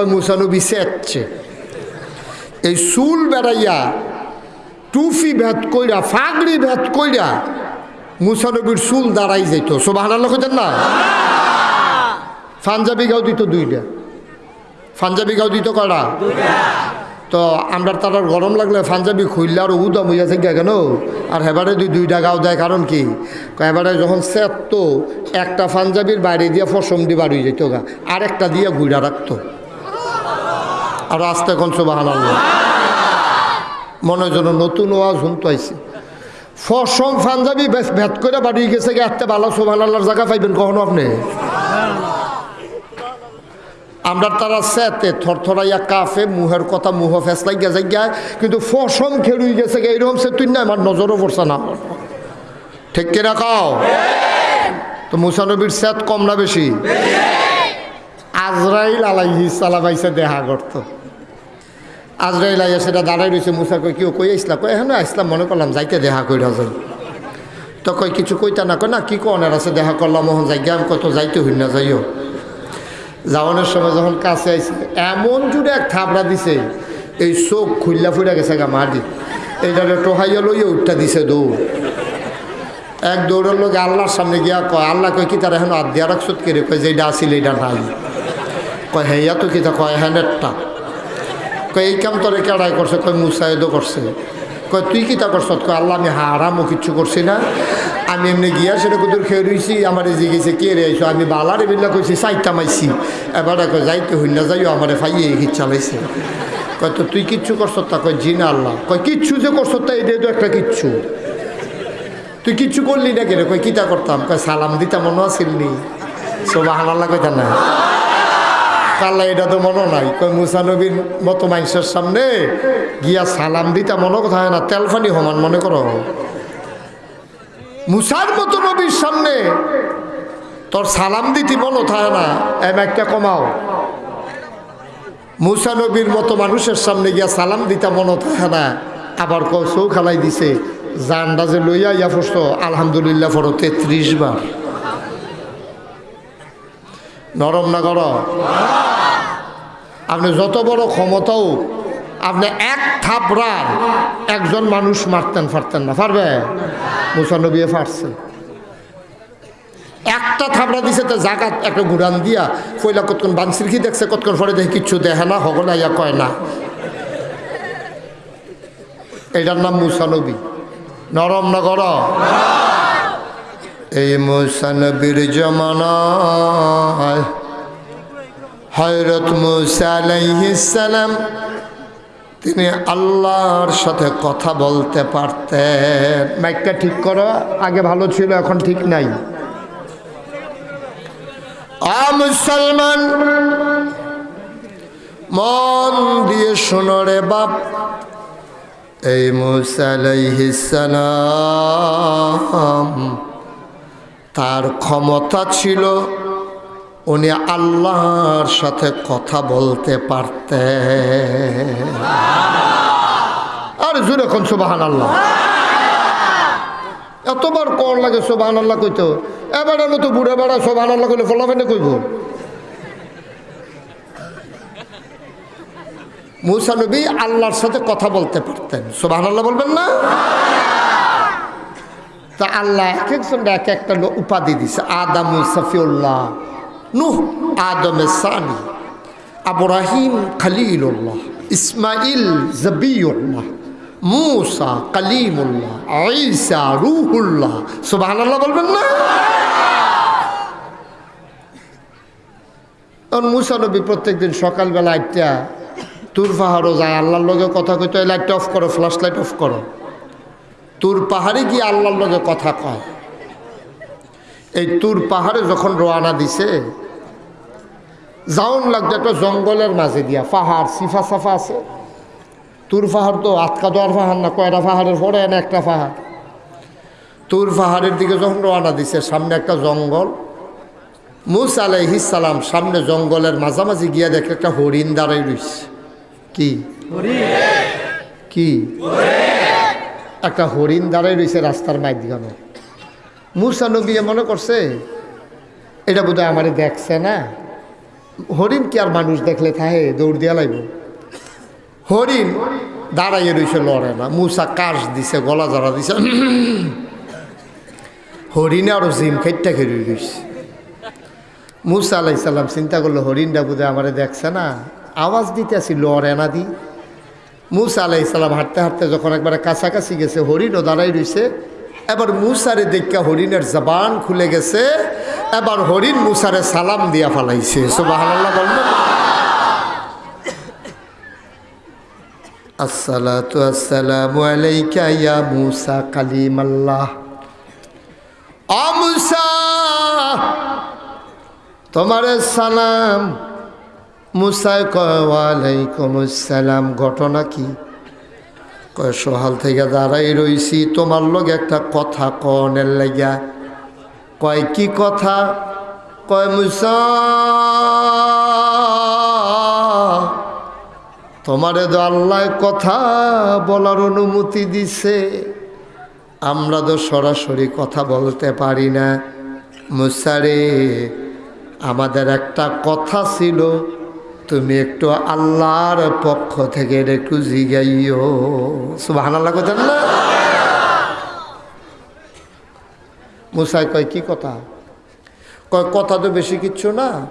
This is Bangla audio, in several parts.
কয় মুসানবী সেচ্ছে এই চুল বেড়াইয়া, টুফি ভেদ কইরা, ফাগড়ি ভেদ কইরা মুসানবীর চুল দাঁড়াই যেত সোবাহ কইতেন না? পাঞ্জাবি গাও দিত দুইটা। পাঞ্জাবি গাও দিত কয়টা? তো আমরা তার গরম লাগলে পাঞ্জাবি খুললে আর উদম হইয়া থেকে কেন? আর হেবারে দুই দুইটা গাও দেয় কারণ কি? এবারে যখন সেত একটা পাঞ্জাবির বাইরে দিয়ে ফসম দিয়ে বাড়ি যেত গা আর একটা দিয়ে গুড়া রাখতো। আর আস্তে কোন সোবাহান মনে যেন নতুন ওয়াজ শুনতে আইছে ফসম পাঞ্জাবি বেশ ভেদ করে বাড়ি গেছে গে এত ভালো সোবাহান আল্লাহর জায়গা পাইবেন কখনো আপনি? আমরা তারা সেতে থরথরাইয়া কাফে মুহের কথা মুহ ফেসলাই গেছে গিয়া কিন্তু ফসম খেলুই গেছে গে এইরকম সে তুই না আমার নজরও পড়ছে না। ঠিক কিনা কাও? তো মুসানবীর সেত কম না বেশি? আজরাইল আলাইহি সালামাইছে দেহা করতো আজরাইল আইয়া সেটা দাঁড়াই রয়েছে মুসা কই কেউ কই আসলা কই হ্যাঁ আসলাম মনে করলাম যাইতে দেখা কইরা যাই। তো কই কিছু কইতা না? কয়, না, কি কনের আছে দেখা করলাম মোহন যাই আমি কত যাইতে হই না, যাইও। যাওয়ানোর সময় যখন কাছে আইছে, এমন জুড়ে এক থাবড়া দিছে, এই চোখ খুললা ফুইরা গেছে গা মাটি। এইটারে টোহাইয়া লইয়া উঠটা দিছে দৌড়। এক দৌড়ের লোক আল্লাহর সামনে গিয়া কয়, আল্লাহ কয়, কি তার এখন আদ্যা রাখছত কেড়ে কয়, যে এটা আসিল এটা নাই। কয় হ্যাঁ তো কি তা কয় হ্যাঁ নেটটা কয়, এই কাম তোরে কেড়াই করছে? কয়, মুসাইদও করছে। কয়, তুই কি তা করছ কয়, আল্লাহ, আমি হারামও কিচ্ছু করছি না। আমি এমনি গিয়া সেটা কুদুর খেয়ে রইছি। আমার যে গেছে কে রে আইসো আমি বালারে বিল্লা কইছি সাইটা মাইছি। এবারে কয়, যাইতে হই না, যাইও, আমার ফাইয়ে হিট চালাইছে। কয়, তো তুই কিচ্ছু করছ তা? কয়, জি না, আল্লাহ। কয়, কিচ্ছু যে করছ তা, এটাই তো একটা কিচ্ছু। তুই কিচ্ছু করলি না কেন? কই কিতা করতাম? কয়, সালাম দিতাম মনে আসিলনি সোবা হানাল্লা কইতা না। কাল্লা, এটা তো মনে নাই। কই মুসানবীর মতো মানুষের সামনে গিয়া সালাম দিতা মনে কথা হয় না, তেলফানি সমান মনে করো। মুসার মতো নবীর সামনে তোর সালাম দিতি মনে থাকে না, এম একটা কমাও। মুসা নবীর মতো মানুষের সামনে গিয়া সালাম দিতা মনে থাকে না, আবার কৌ খালাই দিছে। জানডা যে লইয়া ইয়া ফসত, আলহামদুলিল্লাহ ফটো তেত্রিশ বার। নরম না কর আপনি যত বড় ক্ষমতাও আপনি এক থাপড়ার একজন মানুষ মারতেন পারতেন না। পারবে? মুসানবী পারছে একটা থাপড়া দিছে তো জাগাত একটা গুড়ান দিয়া কইলা, কতক্ষণ বানসিরকি দেখছে, কতক্ষণ পরে দেখে কিচ্ছু দেখে না হগলা ইয়া কয় না। এটার নাম মুসানবী। নরম না কর এই মুসানবীর জমানায় হয়রত মুসা আলাইহিসালাম তিনি আল্লাহর সাথে কথা বলতে পারতেন। মাইকটা ঠিক করো আগে ভালো ছিল এখন ঠিক নাই। আ মুসলমান মন দিয়ে শোনো রে বাপ। এই মুসালাইহিসালাম তার ক্ষমতা ছিল, উনি আল্লাহর সাথে কথা বলতে পারতেন। আর জুড়ে এখন সুবাহান আল্লাহ এতবার কর লাগে সোবাহান আল্লাহ কইতো। এবারে মতো বুড়ে বেড়া সোবাহান আল্লাহ কইলে ফলাফেনে কইব। মুসানবী আল্লাহর সাথে কথা বলতে পারতেন। সোবাহান আল্লাহ বলবেন না? তা আল্লাহ এক একজন এক একটা উপাধি দিছে, আদাম সফিউল্লাহ, নুহ আদমে সানি, আবরাহিম খালিলুল্লাহ, ইসমাইল জবিউল্লাহ, মুসা কালিমুল্লাহ আইসা রুহুল্লাহ। সুবহানাল্লাহ বলবেন না? মুসা নবী প্রত্যেকদিন সকালবেলা একটা তুর পাহাড়ও যায়, আল্লাহর লগে কথা কইতে লাইট অফ করো ফ্লাশ লাইট অফ করো। তুর পাহাড়ে গিয়ে আল্লাহর লগে কথা কয়। এই তুর পাহাড়ে যখন রোয়ানা দিছে যাওন লাগতো একটা জঙ্গলের মাঝে দিয়া পাহাড় সিফা সাফা আছে। তুর পাহাড় তো আটকা দেওয়ার পাহাড় না কয়টা পাহাড়ের পরে না একটা পাহাড়। তুর পাহাড়ের দিকে যখন রোয়ানা দিছে সামনে একটা জঙ্গল। মুস আলাইহিসালাম সামনে জঙ্গলের মাঝামাঝি গিয়া দেখে একটা হরিণ দাঁড়াই রইছে। কি? কি? একটা হরিণ দাঁড়াই রয়েছে রাস্তার মাঝখানে মুসা নবী মনে করছে, এটা বোধহয় আমারে দেখছে না। হরিণ কি আর মানুষ দেখলে থাহে, দৌড় দিয়া লাগব হরিণ দাঁড়াইয়ে রয়েছে লড়ে না। মুসা কাশ দিছে, গলা জড়া দিছে। হরিণে আরও জিম খাইটা খেয়ে রয়েছে মুসা আলাইসাল্লাম চিন্তা করল, হরিণটা বুধে আমারে দেখছে না। আওয়াজ দিতে আসি লড়ে না দি। মুসা আলাইসাল্লাম হাঁটতে হাঁটতে যখন একবারে কাছাকাছি গেছে, হরিণও দাঁড়াই রয়েছে এবার মুসারে দেখা হরিণের জবান খুলে গেছে। এবার হরিণ মুসারে সালাম দিয়া ফালাইছে। তোমার সালাম মুসাই কয় ওয়ালাইকুম আসসালাম ঘটনা কি? কয়, সহাল থেকে দাঁড়াই রইছি, তোমার লোক একটা কথা কনের লাগিয়া। কয়, কি কথা? কয়, মুসা, তোমারে তো আল্লাহ কথা বলার অনুমতি দিছে। আমরা তো সরাসরি কথা বলতে পারি না। মুসারে আমাদের একটা কথা ছিল তুমি একটু আল্লাহর পক্ষ থেকে একটু জিগাইও। সুবাহান আল্লাহ কথা না? মুসাই কয়, কি কথা? কয়, কথা তো বেশি কিচ্ছু না।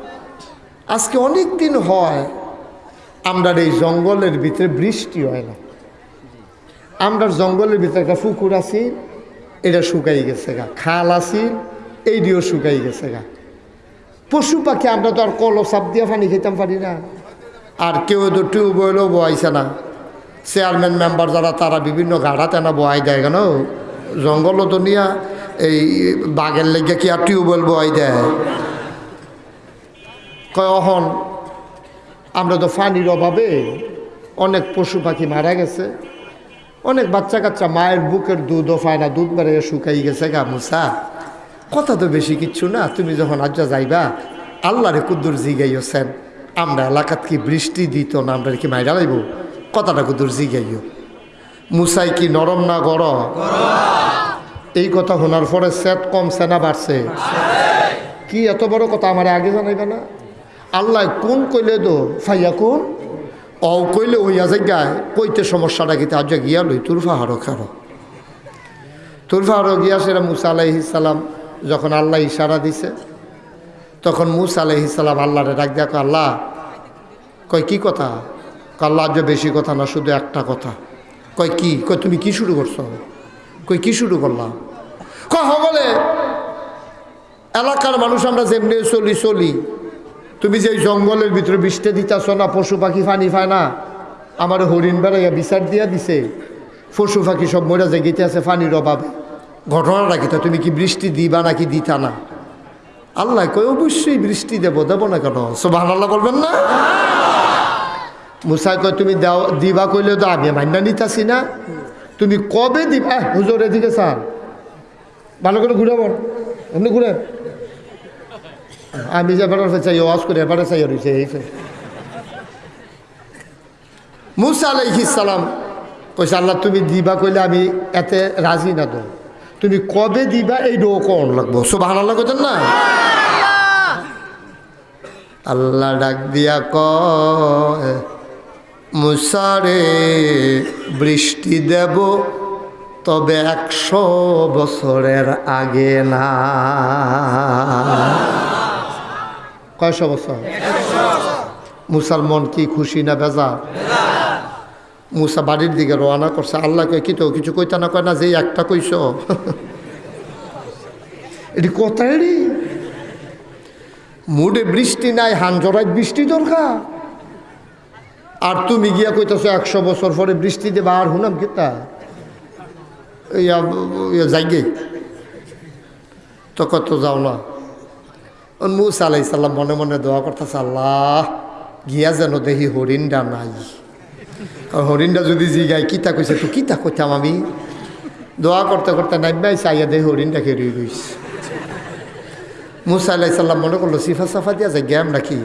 আজকে অনেক দিন হয় আমরা এই জঙ্গলের ভিতরে বৃষ্টি হয় না। আমরা জঙ্গলের ভিতরে একটা পুকুর আছি, এটা শুকাই গেছে গা। খাল আছি এইটিও শুকাই গেছে গা। পশু পাখি, আমরা তো আর কলো চাপ দিয়ে পানি খেতাম পারি না। আর কেউ তো টিউবওয়েলও বয়াইছে না। চেয়ারম্যান মেম্বার যারা, তারা বিভিন্ন গাড়া তেনা বয়াই দেয় কেন জঙ্গলও তো নিয়া, এই বাঘের লেগে কি আর টিউবওয়েল বয়াই দেয়? কয়, অহন, আমরা তো পানির অভাবে অনেক পশু পাখি মারা গেছে। অনেক বাচ্চা কাচ্চা মায়ের বুকের দুধও পায় না, দুধ বেড়ে শুকাই গেছে গা, মুসা। কথা তো বেশি কিচ্ছু না। তুমি যখন আজ্জা যাইবা, আল্লাহরে কুদ্দুর জিগাইছেন আমরা এলাকাত কি বৃষ্টি দিত না, আমরা কি মাইরা লাইব? কথাটা কুদ্দুর জিগাইও মুসাই কি নরম না গর? এই কথা শোনার পরে সেট কমছে না বাড়ছে। কি এত বড় কথা, আমার আগে জানাইবে না? আল্লাহ কোন কইলে দো? ফাইয়া কোন? অ কইলে ওইয়া জায়গায় কইতে সমস্যাটা কিন্তু আজ গিয়া লই, তোর ফাহারো খারো। তোর ফাহারো গিয়া সেরা মুসা আলাইহিসাল্লাম যখন আল্লাহ ইশারা দিছে, তখন মুসা আলাইহিসাল্লাম আল্লাহরে ডাক দেখো আল্লাহ, কয়, কি কথা? আল্লাহ আজ বেশি কথা না, শুধু একটা কথা। কয়, কি? কয়, তুমি কি শুরু করছ? কই কি শুরু করলাম? কয় বলে, এলাকার মানুষ আমরা যেমনি চলি চলি। তুমি যে জঙ্গলের ভিতরে বৃষ্টি দিতেছ না, পশু পাখি ফানি পায় না, আমার হরিণ বেড়াইয়া বিচার দিয়া দিছে। পশু পাখি সব মরা জেগেতে আছে ফানির অভাবে। ঘটনাটা কি তুমি কি বৃষ্টি দিবা নাকি দিতা না? আল্লাহ কই অবশ্যই বৃষ্টি দেব। দেবো না কেন? সোবাহ আল্লাহ বলবেন না? মুসাই কয়, তুমি দেও, দিবা কইলে তো আমি মান্না নিতাছি না। তুমি কবে দিবা? হুজুর এদিকে স্যার ভালো করে ঘুরে বল এমনি ঘুরে আমি যে এবারে চাই ওয়াজ করে, এবারে চাই ফের। মুসা আলাইহিস সালাম কইছে, আল্লাহ, তুমি দিবা কইলে আমি এতে রাজি না তো। তুমি কবে দিবা এই ডো কোন লাগবো? সুবাহ আল্লাহ কইতেন না? আল্লাহ ডাক দিয়া কয় মুসারে বৃষ্টি দেব তবে একশো বছরের আগে না। কয়শো বছর? মুসলমান কি খুশি না বেজা মুসা বাড়ির দিকে রওনা করছে। আল্লাহ কয়, কি তো, কিছু কইতা না, কয় না যে একটা কইস এটি কোথায় রে মুডে বৃষ্টি নাই হান জড়াই বৃষ্টি দরকার। আর তুমি গিয়া কইতেছো, একশো বছর পরে বৃষ্টি দেবা, আর হুনাম কিতা? যাইগে তো কত যাও না। মুসা আলাই সাল্লাম মনে মনে দোয়া করতেছে, আল্লাহ, গিয়া যেন দেখি হরিণটা নাই। হরিণটা যদি জিগাই কিতা কইছে তো কিতা কইতাম আমি? দোয়া করতে করতে নাইবাই চাইয়া দেখি হরিণটা খেয়ে রইছে মুসা আলাই সাল্লাম মনে করল, সিফা সাফা দিয়া যায়, গ্যাম নাকি?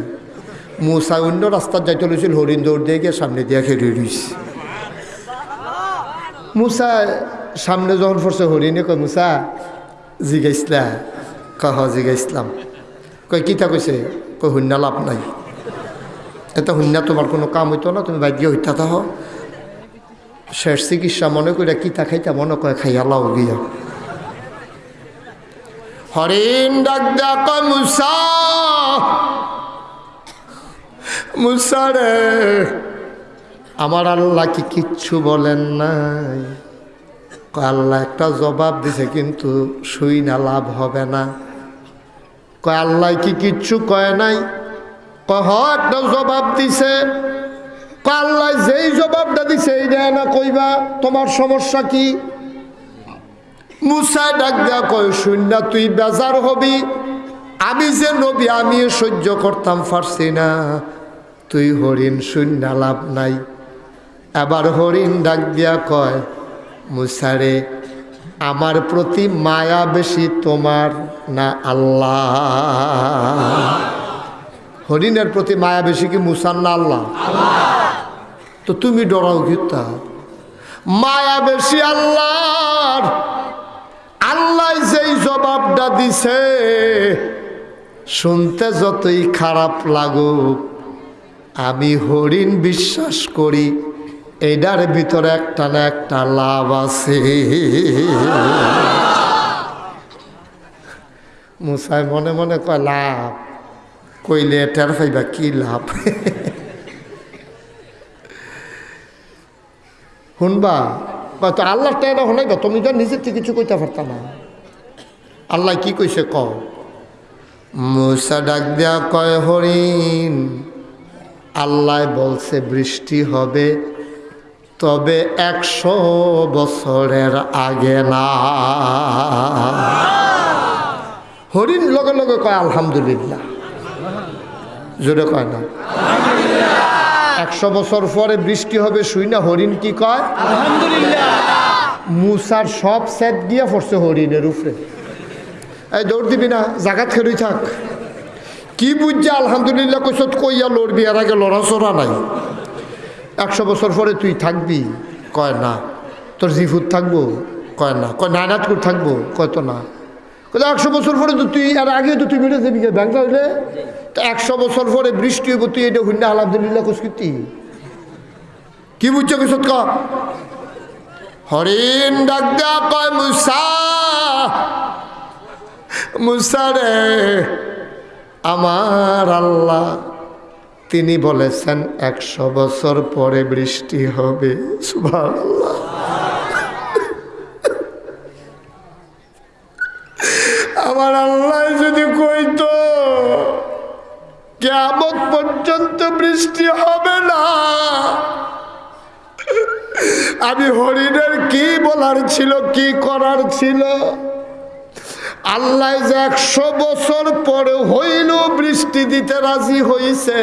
মুসা অন্য রাস্তার যাইতে লইছিল, হরিণ দৌড় দিয়ে গিয়ে সামনে দিয়া খেয়ে রইছে মুসা সামনে যখন পড়ছে, হরিণে কয়, মুসা জিগাইছিলা কহ জিগাইছিলাম কয়, কিতা কইছে? কয় শূন্য লাভ নাই। এতে হইনা, তোমার কোনো কাম হইতো না, তুমি গিয়ে হইতা তাহ শেষ চিকিৎসা মনে করে কিতা খাইতা মনে করে খাইয়া লাও গিয়া। হরিণ ডাক ডাক, মুসা মুসা রে। আমার আল্লাহ কি কিচ্ছু বলেন নাই। আল্লাহ একটা জবাব দিছে, কিন্তু শুই না লাভ হবে না। কয়, আল্লাহ কি কিচ্ছু কয় নাই? কয় একটা জবাব দিছে। আল্লাহ যেই জবাবটা দিছে, এই দেয় না কইবা, তোমার সমস্যা কি? মুসাই ডাক দেয়া কয়, শূন্য, তুই বেজার হবি। আমি যে নবী আমি সহ্য করতাম পারছি না। তুই হরিণ, শূন্য, লাভ নাই। এবার হরিণ ডাক দিয়া কয়, মুসারে, আমার প্রতি মায়া বেশি তোমার না আল্লাহ। হরিণের প্রতি মায়া বেশি কি মুসার না আল্লাহ? তো তুমি ডরাও গীতা মায়া বেশি আল্লাহর। আল্লাহ যেই জবাবটা দিছে, শুনতে যতই খারাপ লাগুক, আমি হরিণ বিশ্বাস করি এইটার ভিতরে একটা না একটা লাভ আছে। মুসাই মনে মনে কয়, লাভ। কইলে টের পাইবা কি লাভ? শুনবা কত আল্লাহ টের হনাইবা তুমি তো নিজের থেকে কিছু কইতে পারতা না। আল্লাহ কি কইছে ক মুসা ডাক দেয়া কয়, হরিণ, আল্লাহ বলছে বৃষ্টি হবে, তবে একশো বছরের আগে না। হরিণ লগে লগে কয়, আলহামদুলিল্লাহ। জোরে কয় না। একশো বছর পরে বৃষ্টি হবে শুই না হরিণ কি কয়? মুসার সব সেট গিয়া পড়ছে হরিণের উপরে। এই দৌড় দিবি না জাগাত খেলুই থাক। কি বুঝছে আলহামদুলিল্লাহ কৈছত কইয়া লড়বি এর আগে লড়াচড়া নাই। একশো বছর পরে তুই থাকবি কয় না। তোর জিফুত থাকব কয় না। কয় নায়নাতপুর থাকব কয় তো না। কয় একশো বছর পরে তো তুই এর আগে তো তুই বেড়ে যাবি ব্যাংকা হইলে তো একশো বছর পরে বৃষ্টি হইব, তুই এটা হইনা আলহামদুলিল্লাহ কুস্কৃতি কি বুঝছ কিছু ক? হরিণ ডাক দেয়া কয়, মুসা মুসা রে, আমার আল্লাহ, তিনি বলেছেন একশো বছর পরে বৃষ্টি হবে। সুবহানাল্লাহ। আমার আল্লাহ যদি কইতো কেমন পর্যন্ত বৃষ্টি হবে না। আমি হরিণের কি বলার ছিল, কি করার ছিল? আল্লাহ যে একশো বছর পরে হইল বৃষ্টি দিতে রাজি হইছে।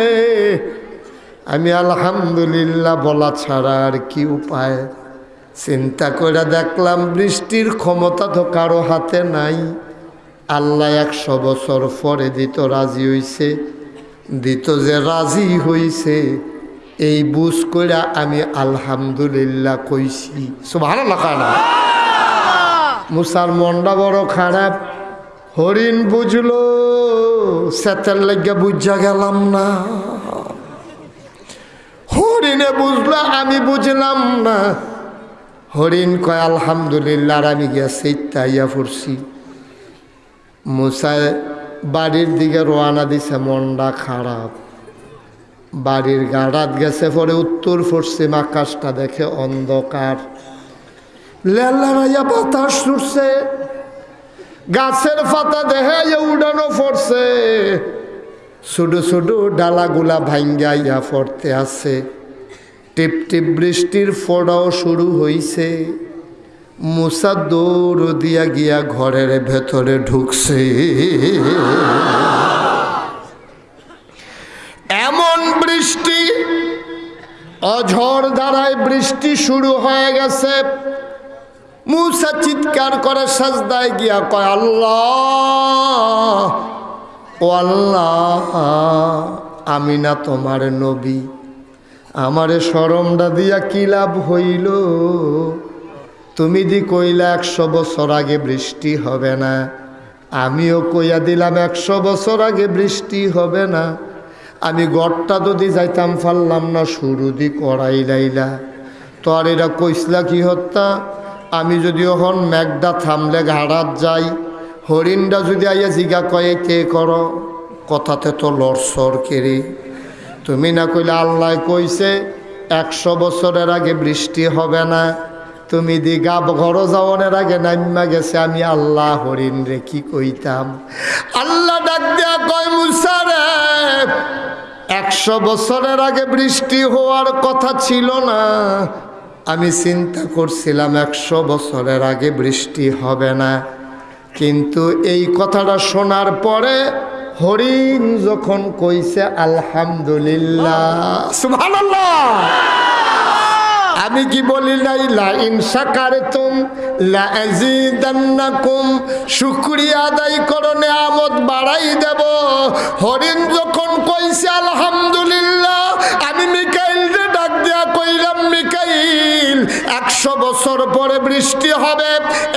আমি আলহামদুলিল্লাহ বলা ছাড়া আর কি উপায়? চিন্তা করে দেখলাম বৃষ্টির ক্ষমতা তো কারও হাতে নাই। আল্লাহ একশো বছর পরে দিত রাজি হইছে, দিত যে রাজি হইছে, এই বুঝ করে আমি আলহামদুলিল্লাহ কইছি। ভালো লাগা না? মুসার মনটা বড় খারাপ, হরিণ বুঝলো, সেতের লেগে বুঝা গেলাম না। হরিণে বুঝলো, আমি বুঝলাম না। হরিণ কয়, আলহামদুলিল্লাহ, আর আমি গিয়া সেইটাইয়া পড়ছি। মুসায় বাড়ির দিকে রোয়ানা দিছে, মনটা খারাপ। বাড়ির গাড়াত গেছে পরে উত্তর পশ্চিম আকাশটা দেখে অন্ধকার। লেলারাইয়া বাতাস ছুটছে গাছের পাতা দেখে উড়ানো পড়ছে। ছোট ছোট ডালাগুলা ভাঙ্গাইয়া পড়তে আছে। টিপ টিপ বৃষ্টির ফোড়াও শুরু হইছে। মুসা দৌড় দিয়া গিয়া ঘরের ভেতরে ঢুকছে। এমন বৃষ্টি অঝড় দ্বারায় বৃষ্টি শুরু হয়ে গেছে। মুসা চিৎকার করে সাজদায় গিয়া কয়, আল্লাহ, ও আল্লাহ, আমি না তোমার নবী। আমারে সরমটা দিয়া কি লাভ হইল? তুমি দি কইলা একশো বছর আগে বৃষ্টি হবে না। আমিও কইয়া দিলাম একশো বছর আগে বৃষ্টি হবে না। আমি গড়টা যদি যাইতাম পারলাম না শুরু দি করাই লাইলা। তো আর এরা কইসলা কি হত্যা? আমি যদি ওখন মেঘটা থামলে ঘাড়াত যাই। হরিণটা যদি আইয়া জিগা কয়ে, কে করো? কথাতে তো লড়সর কেরে। তুমি না কইলে আল্লাহ কইছে, একশো বছরের আগে বৃষ্টি হবে না। তুমি দিঘা ঘর যাওয়ানের আগে নাইমা গেছে, আমি আল্লাহ হরিণ রে কি কইতাম? আল্লাহ ডাক দিয়া কয় মুসারে একশো বছরের আগে বৃষ্টি হওয়ার কথা ছিল না। আমি চিন্তা করছিলাম একশো বছরের আগে বৃষ্টি হবে না। কিন্তু এই কথাটা শোনার পরে হরিণ যখন কইছে, আলহামদুলিল্লাহ। সুবহানাল্লাহ! আমি কি বলি নাই? লা ইন শাকারতুম, লা আযীদান্নাকুম। শুকরিয়া আদায় করো, নিয়ামত বাড়াই দেব। হরিণ যখন কইছে, আলহামদুলিল্লাহ আমি মিকাইল রে ডাক দিয়া কইলাম, মিকাইল, একশো বছর পরে বৃষ্টি হবে।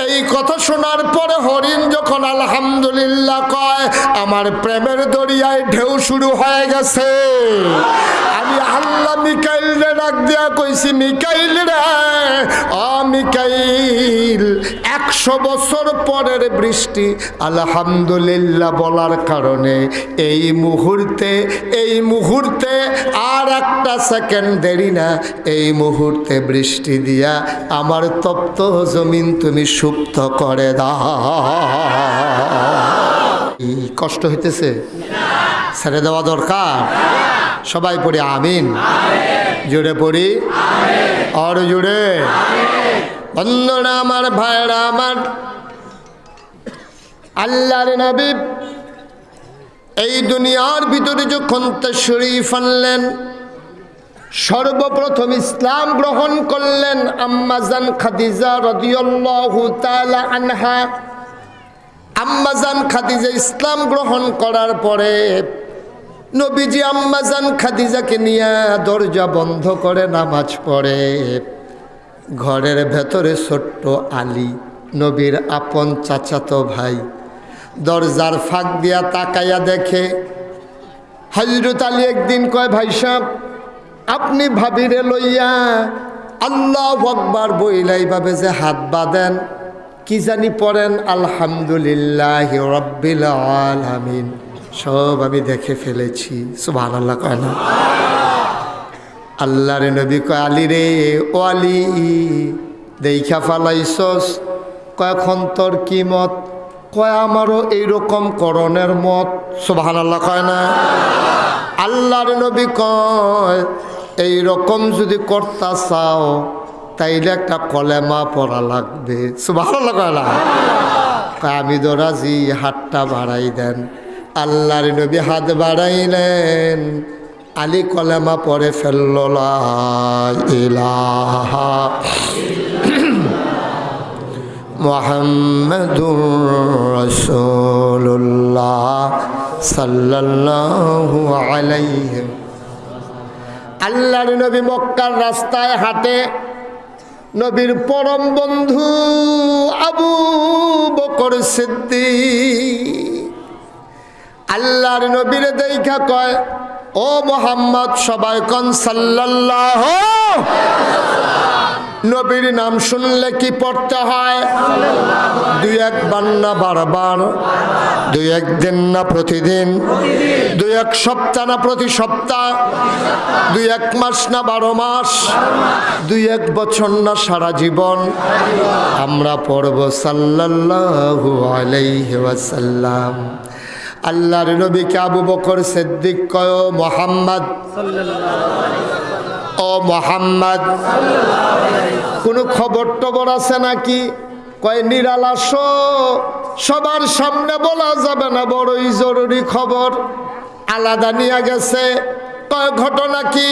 এই কথা শোনার পরে হরিণ যখন আলহামদুলিল্লাহ কয়, আমার প্রেমের দরিয়ায় ঢেউ শুরু হয়ে গেছে। আমি আল্লাহ মিকাইল রে ডাক দিয়া কইছি, মিকাইল রে অ মিকাইল, একশো বছর পরের বৃষ্টি, আলহামদুলিল্লাহ বলার কারণে এই মুহূর্তে এই মুহূর্তে আর একটা সেকেন্ড দেরি না, এই মুহূর্তে বৃষ্টি দিয়া আমার তপ্ত জমিন তুমি সুপ্ত করে দাও। কষ্ট হইতেছে? ছেড়ে দেওয়া দরকার? সবাই পড়ি আমিন। জুড়ে পড়ি। আর জুড়ে বন্ধনা আমার ভাইরা আমার আল্লাহর নবী এই দুনিয়ার ভিতরে যখন শরীফ আনলেন সর্বপ্রথম ইসলাম গ্রহণ করলেন আম্মাজান খাদিজা রদিয়াল্লাহু তাআলা আনহা। আম্মাজান খাদিজা ইসলাম গ্রহণ করার পরে নবীজি আম্মাজান খাদিজাকে নিয়ে দরজা বন্ধ করে নামাজ পড়ে। ঘরের ভেতরে ছোট্ট আলী, নবীর আপন চাচাতো ভাই। দরজার ফাঁক দিয়া তাকাইয়া দেখে হজরত আলী একদিন কয়, ভাই সাহেব, আপনি ভাবিরে লইয়া আল্লাহ আকবার বইলাই ভাবে যে হাত বাঁধেন, কি জানি পড়েন, আলহামদুলিল্লাহ রব্বিল আলামিন। সব আমি দেখে ফেলেছি সুভান আল্লাহ কয় না। আল্লাহ রে নবী কয়, আলী রে, ও আলী দেখা ফালাইছস কয়খন তোর কি মত? কয়, আমারও এইরকম করণের মত সুভান আল্লাহ কয় না? আল্লাহর নবী কয় এই রকম যদি কর্তা চাও, তাইলে একটা কলেমা পড়া লাগবে। আল্লাহ কয়, আমি তো রাজি, হাতটা বাড়াই দেন। আল্লাহর নবী হাত বাড়াইলেন। আলী কলেমা পরে ফেলল মোহাম্মদুর আল্লাহর নবী মক্কার রাস্তায় হাঁটে। নবীর পরম বন্ধু আবু বকর সিদ্দিক। আল্লাহর নবীর দেখা কয়, ও মোহাম্মদ, সবাই কন সাল্লাল্লাহ নবীর নাম শুনলে কি পড়তে হয়? দুই একবার না দুই একদিন না প্রতিদিন? দুই এক সপ্তাহ না প্রতি সপ্তাহ? দুই এক মাস না বারো মাস? দুই এক বছর না সারা জীবন? আমরা পড়ব সাল্লাল্লাহু আলাইহি ওয়াসাল্লাম। আল্লাহর নবীকে আবু বকর সিদ্দিক কয় মোহাম্মদ। ও মোহাম্মদ। কোনো খবর টবর আছে নাকি? কয় নিরালাস সবার সামনে বলা যাবে না, বড়ই জরুরি খবর। আলাদা নিয়ে গেছে। কয়, ঘটনা কি?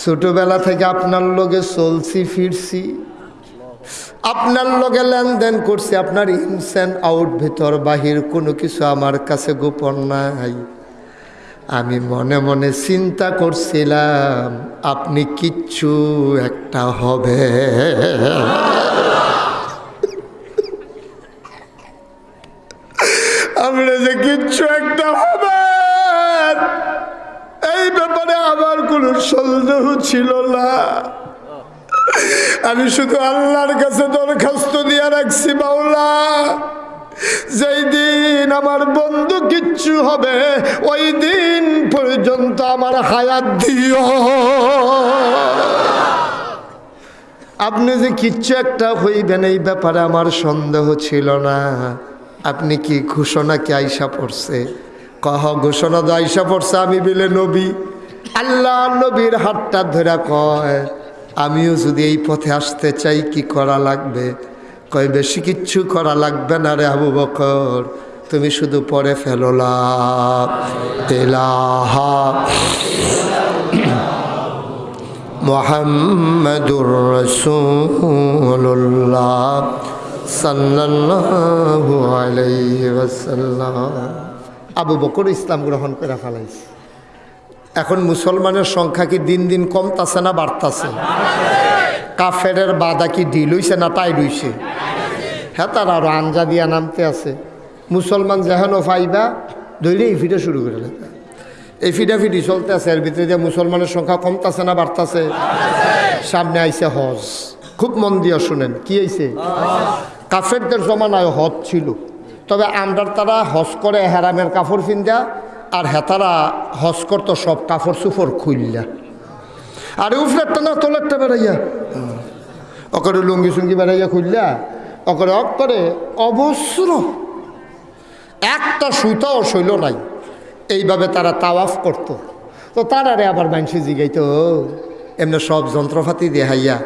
ছোটবেলা থেকে আপনার লোকে চলছি, ফিরছি। আপনার লগে লেনদেন করছি, আপনার ইনসেন্ট আউট ভিতর, বাহির কোনো কিছু আমার কাছে গোপন নাই। আমি মনে মনে চিন্তা করছিলাম, আপনি কিচ্ছু একটা হবে আপনি যে কিচ্ছু একটা হবে এই ব্যাপারে আমার কোনো সন্দেহ ছিল না। আমি শুধু আল্লাহর কাছে দরখাস্ত দিয়ে রাখছি বাউলা যেই দিন আমার বন্ধু কিচ্ছু হবে, ওই দিন পর্যন্ত আমার হায়াত দিও। আপনি যে কিচ্ছু একটা হইবেন, এই ব্যাপারে আমার সন্দেহ ছিল না। আপনি কি ঘোষণা কি আইসা পড়ছে? কহ, ঘোষণা তো আইসা পড়ছে, আমি বিলে নবী। আল্লাহ নবীর হাতটা ধরে কয়, আমিও যদি এই পথে আসতে চাই, কি করা লাগবে? কয়, বেশি কিচ্ছু করা লাগবে না রে আবু বকর, তুমি শুধু পরে ফেলো লা ইলাহা মোহাম্মদুর রসুল্লাহ সাল্লাল্লাহু আলাইহি ওয়াসাল্লাম। আবু বকর ইসলাম গ্রহণ করে ফেলাইছে। এখন মুসলমানের সংখ্যা কি দিন দিন কমতাছে না বাড়তাছে? কাফেরের বাদা কি ঢিল হইছে না টাইট হইছে? হ্যাঁ তার আরও আঞ্জা দিয়া নামতে আছে। মুসলমান যেহেন ফাইবা ধৈর্য এই ফিটা শুরু করে লেখা এই ফিডাফিডি চলতে আছে, এর ভিতরে যে মুসলমানের সংখ্যা কমতাছে না বাড়তাছে, সামনে আইছে হজ। খুব মন দিয়া শুনেন, কি আইছে কাফেরদের জমানায় হজ ছিল। তবে আমরার তারা হজ করে হেরামের কাপড় ফিন্দা আর হেতারা হজ করতো সব কাপড় সুফর খুললা আরে উফলেরটা না তোলেরটা বেড়াইয়া। অকরে লুঙ্গি সুঙ্গি বেড়াইয়া খুললা অকরে অক করে অবশ্র একটা সুতাও শৈল নাই, এইভাবে তারা তাওয়াফ করত। তো তারারে আবার মানসি জিগাইতো এমনি সব যন্ত্রপাতি দেখাইয়া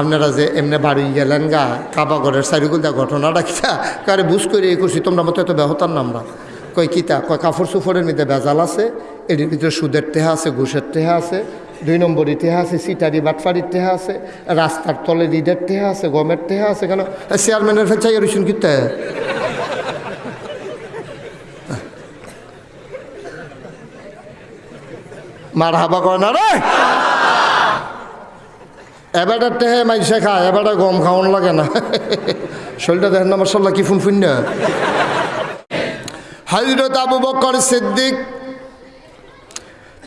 আপনারা যে এমনি বাড়ি গেলেন গা কাবাগরের চারিগুলদা ঘটনাটা কিতা? কারে বুঝ করে এই করছি তোমরা মতো এত ব্যহতার নামরা কয় কিতা, কয় কাপড় সুফরের মধ্যে বেজাল আছে এর ভিতরে সুদের টেহা আছে, ঘুষের টেহা আছে, দুই নম্বরই টেহা আছে, সিটারি বাটফারির টেহা আছে, রাস্তার তলে রিডের টেহা আছে, গমের টেহা আছে, কেন? চেয়ারম্যানের ফেচাই রইছেন কিতা মার হাবা করে না রে? এবারটা টেহে মাইসে খায়, এবারটা গম খাওয়ান লাগে না। শরীরটা দেখেন না মশাল্লা কি ফুনফুন না। হজরত আবু বকর সিদ্দিক,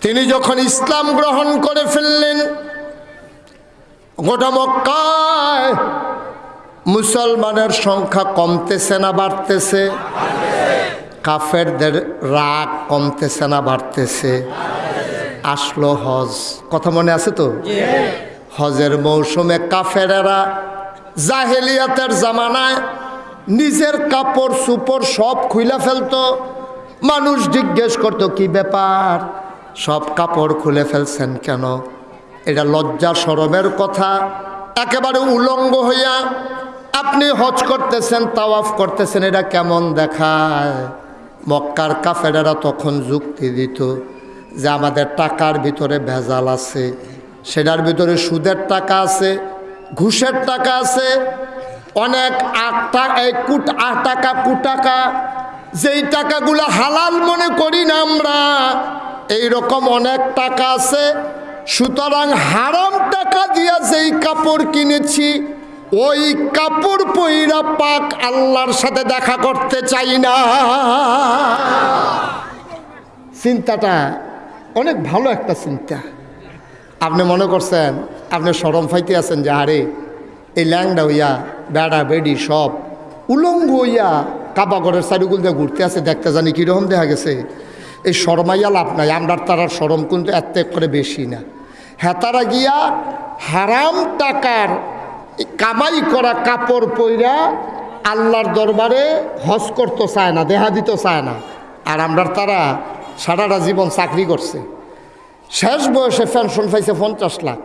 তিনি যখন ইসলাম গ্রহণ করে ফেললেন, গোটা মক্কায় মুসলমানের সংখ্যা কমতেছে না বাড়তেছে, কাফেরদের রাগ কমতেছে না বাড়তেছে। আসলো হজ, কথা মনে আছে তো? হজের মৌসুমে কাফেরেরা জাহেলিয়াতের জামানায় নিজের কাপড় সুপড় সব খুলে ফেলতো। মানুষ জিজ্ঞেস করতো, কি ব্যাপার? সব কাপড় খুলে ফেলছেন কেন? এটা লজ্জা সরমের কথা। একেবারে উলঙ্গ হইয়া, আপনি হজ করতেছেন, তাওয়াফ করতেছেন, এটা কেমন দেখায়? মক্কার কাফেরেরা তখন যুক্তি দিত যে আমাদের টাকার ভিতরে ভেজাল আছে, সেটার ভিতরে সুদের টাকা আছে, ঘুষের টাকা আছে অনেক আট টাকা কুট আট টাকা কুটাকা যেই টাকাগুলো হালাল মনে করি না আমরা এই রকম অনেক টাকা আছে। সুতরাং হারাম টাকা দিয়া যেই কাপড় কিনেছি, ওই কাপড় পইরা পাক আল্লাহর সাথে দেখা করতে চাই না। চিন্তাটা অনেক ভালো একটা চিন্তা। আপনি মনে করছেন, আপনি সরম ফাইতে আছেন যে আরে এই ল্যাংডা হইয়া বেড়া বেডি সব। উলঙ্গ হইয়া কাবাগরের চারিগুল দিয়ে ঘুরতে আছে দেখতে জানি কীরকম দেখা গেছে। এই শরমাইয়া লাভ নাই, আমরার তারার শরম কিন্তু এত করে বেশি না। হেতারা গিয়া হারাম টাকার কামাই করা কাপড় পইরা আল্লাহর দরবারে হজ করতে চায় না, দেহা দিতে চায় না। আর আমরার তারা সারাটা জীবন চাকরি করছে। শেষ বয়সে পেনশন পাইছে পঞ্চাশ লাখ।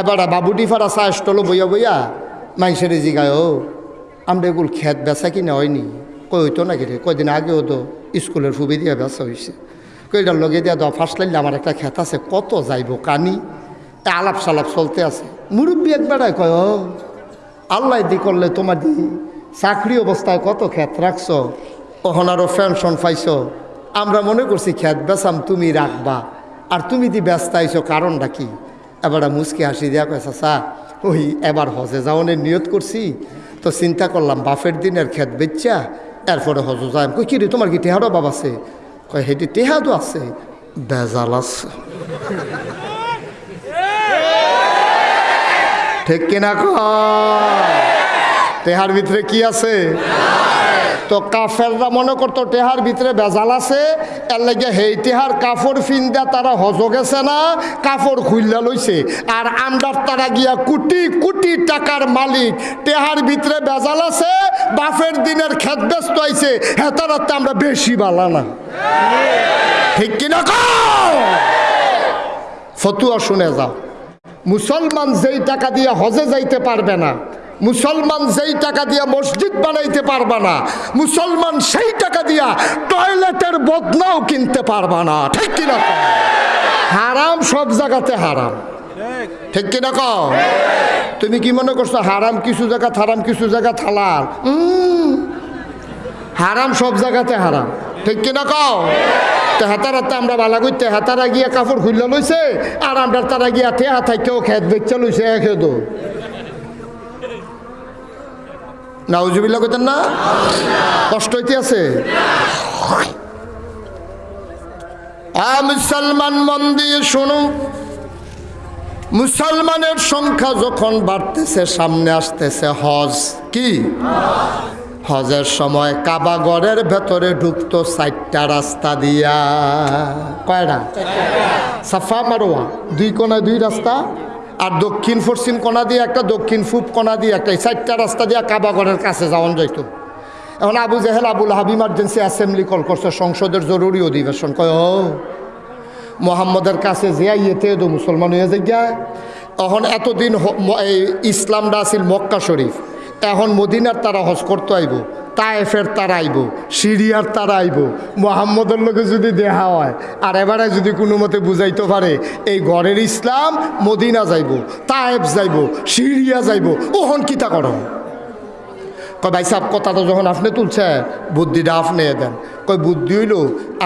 এবার বাবুটি ফারা চা স্টল বইয়া বইয়া মাইসের জিগায়, ও আমরা এগুলো খেত বেচা কিনা হয়নি। কই হইতো নাকি রে? কয়দিন আগেও তো স্কুলের ফুবি দিয়া বেচা হয়েছে কইটার লগে দিয়া দাও ফার্স্ট লাইলে আমার একটা খেত আছে, কত যাইব কানি? আলাপ সালাপ চলতে আছে। মুরব্বী একবারাই কয়, ও, আল্লাহ দি করলে তোমার দি চাকরি অবস্থায় কত ক্ষেত রাখছ? ওখান আরও পেনশন পাইছ। আমরা মনে করছি ক্ষেত বেচাম তুমি রাখবা। আর তুমি দি ব্যস্ত আইছো, কারণটা কি? এবার মুসকি হাসি দেওয়া কয়, চাচা, ওই এবার হজে যাওয়ানের নিয়ত করছি। তো চিন্তা করলাম বাফের দিনের খেত বেচা, এরপরে হজ যাই। কই কি রে, তোমার কি টেহারও বাবা আছে? কয়, হেঁটে টেহাদও আছে। বেজাল আছে। ঠিক কিনা কয়? টেহার ভিতরে কি আছে? তো কাফেররা মনে করতো টেহার ভিতরে বেজাল আছে, এর লাগে হেই টেহার কাপড় ফিন্দা তারা হজ গেছে না কাপড় খুললা লইছে। আর আমদার তারা গিয়া কোটি কোটি টাকার মালিক, টেহার ভিতরে বেজাল আছে বাফের দিনের খেত ব্যস্ত আইছে, হেতারাতে আমরা বেশি বালা না। ঠিক কিনা কও? ফতুয়া শুনে যাও। মুসলমান যেই টাকা দিয়ে হজে যাইতে পারবে না মুসলমান যেই টাকা দিয়া মসজিদ বানাইতে পারবা না মুসলমান সেই টাকা দিয়া টয়লেটের বদনাও কিনতে পারবা না। ঠিক কিনা হারাম সব জায়গাতে হারাম। ঠিক কিনা কও? তুমি কি মনে করছ হারাম কিছু জায়গা হারাম কিছু জায়গা উম, হারাম সব জায়গাতে হারাম। ঠিক কিনা কও? তো হাতার হাতে আমরা বালা করতে হাতারা গিয়া কাপড় খুললে লইছে আর আমরা তারা গিয়া ঠেয়া থাকেও খেত বেচা লইছে এক দো নাউজুবিল্লা কইতেন না? কষ্ট হইতে আছে? মুসলমান মন দিয়ে শুনুন মুসলমানের সংখ্যা যখন বাড়তেছে, সামনে আসতেছে হজ। কি? হজের সময় কাবাগরের ভেতরে ঢুকতো চারটা রাস্তা দিয়া। কয়টা? সাফা মারোয়া। দুই কোনায় দুই রাস্তা? আর দক্ষিণ পশ্চিম কোনা দিয়ে একটা, দক্ষিণ পূব কোনা দিয়ে একটা, এই চারটা রাস্তা দিয়ে কাবাগরের কাছে যাওয়ান যাইতো। এখন আবু জাহেল, আবুল হাব ইমার্জেন্সি অ্যাসেম্বলি কল করছে, সংসদের জরুরি অধিবেশন। কয়, ও, মোহাম্মদের কাছে যে ইয়েতে দো মুসলমান হয়ে যায় তখন এতদিন এই ইসলামটা আছিল মক্কা শরীফ। এখন মদিনার তারা হজ করতে আইব, তায়েফের তারা আইব, সিরিয়ার তারা আইব, মোহাম্মদের লোকে যদি দেহা হয়, আর এবারে যদি কোনো মতে বুঝাইতে পারে, এই ঘরের ইসলাম মদিনা যাইব, তায়েফ যাইব, সিরিয়া যাইব, ওহন কিতা করো কয়, ভাই সাহেব কথাটা যখন আপনি তুলছে, বুদ্ধিটা আপনি দেন। কয়, বুদ্ধি হইল,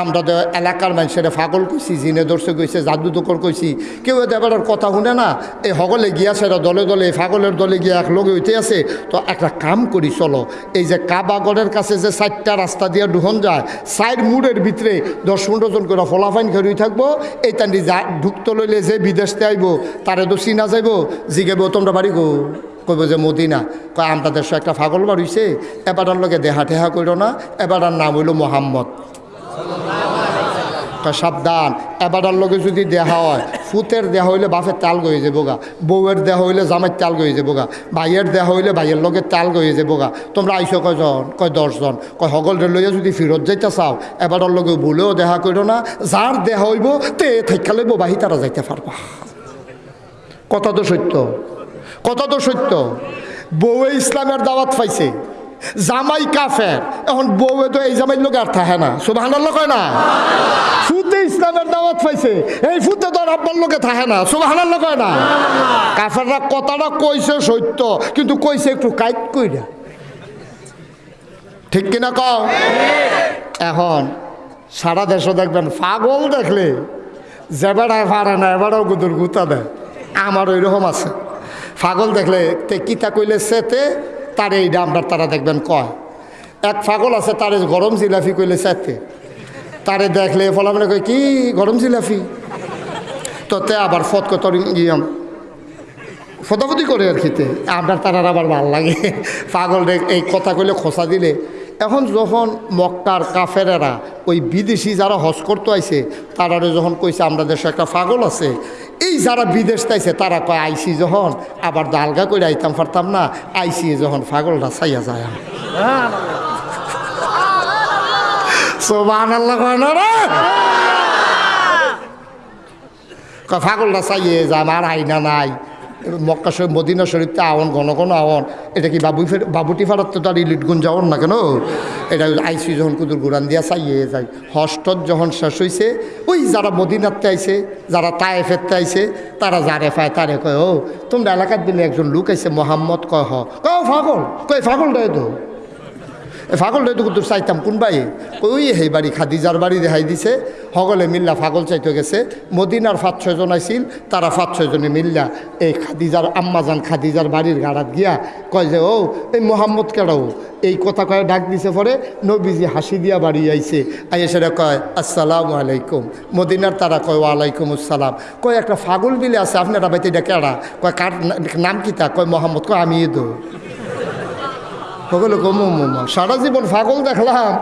আমরা তো এলাকার মানুষের ফাগল কইছি, জিনে দর্শক কইছে, জাদু দোকর কইছি। কেউ এবার কথা শুনে না, এই হগলে গিয়া সেটা দলে দলে, এই ফাগলের দলে গিয়া এক লগে হইতে আছে। তো একটা কাম করি, চলো, এই যে কাবাগড়ের কাছে যে চারটা রাস্তা দিয়ে ঢুকন যায় সাইড মুড়ের ভিতরে দশ পনেরো জন করে ফলাফাইন খেরুই থাকব, এই তান্ডি যা ঢুকতে লইলে যে বিদেশতে আইব, তারে তো চিনা যাইব, জিগাইব, তোমরা বাড়ি গো। কইব যে মদিনা। কয় আমরা দেশ একটা ফাগল বাড়িছে এবারের লগে দেহা টেহা কইর না এবারের নাম হইল মোহাম্মদ। সাবধান এবারের লগে যদি দেহা হয় ফুতের দেহা হইলে বাপের তাল গয়ে যাব গা, বউয়ের দেহা হইলে জামাইয়ের তাল গয়ে যাব গা, ভাইয়ের দেহা হইলে ভাইয়ের লগে তাল গয়ে যাব গা। তোমরা আইসো কয়জন? কয়, দশজন। কয়, হগলরে লইয়া যদি ফিরত যাইতে চাও এবারের লগে ভুলেও দেহা কইর না, যার দেহা হইব, তে থাইকা লইব, বাহি তারা যাইতে পারবা। কথা তো সত্য। কথা তো সত্য? বউয়ে ইসলামের দাওয়াত পাইছে। জামাই কাফের। এখন বউয়ে তো এই জামাই লোক আর থাকে না। সুবাহান কয় না? ফুতে ইসলামের দাওয়াত পাইছে। এই ফুতে তো আব্বার লোকে থাকে না। সুবাহান কয় না? কাফেররা কথাটা কইছে সত্য, কিন্তু কইছে একটু কাইট কইরা। ঠিক কিনা কও? এখন সারা দেশে দেখবেন পাগল দেখলে যে বেড়ায় পারে না এবারও গুদুর গুতা দেয়। আমার ওই রকম আছে। পাগল দেখলে তে কিতা কইলে সেতে তার এই ডামটা তারা দেখবেন কয়। এক ফাগল আছে, তারে গরম জিলাফি কইলে সেতে তারে দেখলে ফলা মানে কয়, কি গরম জিলাফি? তো তে আবার ফত কত ইয়ম ফটাফটি করে আর খেতে আপনার তারার আবার ভালো লাগে। পাগল এই কথা কইলে খোসা দিলে। এখন যখন মক্কার কাফেরেরা ওই বিদেশি যারা হজ করতে আইছে, তারারে যখন কইছে, আমরা দেশে একটা পাগল আছে। এই যারা বিদেশ তাইছে তারা কয় আইসি যখন। আবার দালগা করে আইতাম পারতাম না আইসি যখন পাগলটা চাইয়া যায় সোবান আল্লাহ পাগলটা চাইয়ে যা আমার আইনা নাই। মক্কা শরীফ, মদিনা শরীফতে আওয়ন ঘন ঘন আওয়ন এটা কি বাবু বাবুটি ফারাত তো তার ইলিট গুণ যাওয়ার না কেন? এটা আইসি যখন কুদুর গুরান দিয়া চাইয়ে যাই হস্টত যখন শেষ হয়েছে ওই যারা মদিনাতে আইছে, যারা তায়ে ফেরতে আইছে, তারা যারে পায় তারে কয়, ও, তোমরা এলাকার দিনে একজন লোক আইছে, মোহাম্মদ কয়, হ। কয় ফাগল কয় ফাগল দেয় তো। ফাগল তো চাইতাম, কোন বাই ওই সেই বাড়ি, খাদিজার বাড়ি রেহাই দিছে। সকলে মিল্লা ফাগল চাইতে গেছে। মদিনার পাঁচ ছয়জন আইছিল, তারা পাঁচ ছয়জনে মিল্লা এই খাদিজার আম্মাজান খাদিজার বাড়ির গাড়াত গিয়া কয় যে, ও, এই মোহাম্মদ কেডাও এই কথা কয়ে ডাক দিছে পরে নবীজি হাসি দিয়া বাড়ি আইছে। আইয়ে সেটা কয়, আসসালামু আলাইকুম। মদিনার তারা কয়, ওয়ালাইকুম আসসালাম। কয়, একটা ফাগল বিলে আছে, আপনারা বাইতে এটা কেডা? কয়, কার নাম কি তা? কয়, মোহাম্মদ। কয়, আমি দো। সকলে কমো মোমা সারা জীবন ফাগল দেখলাম,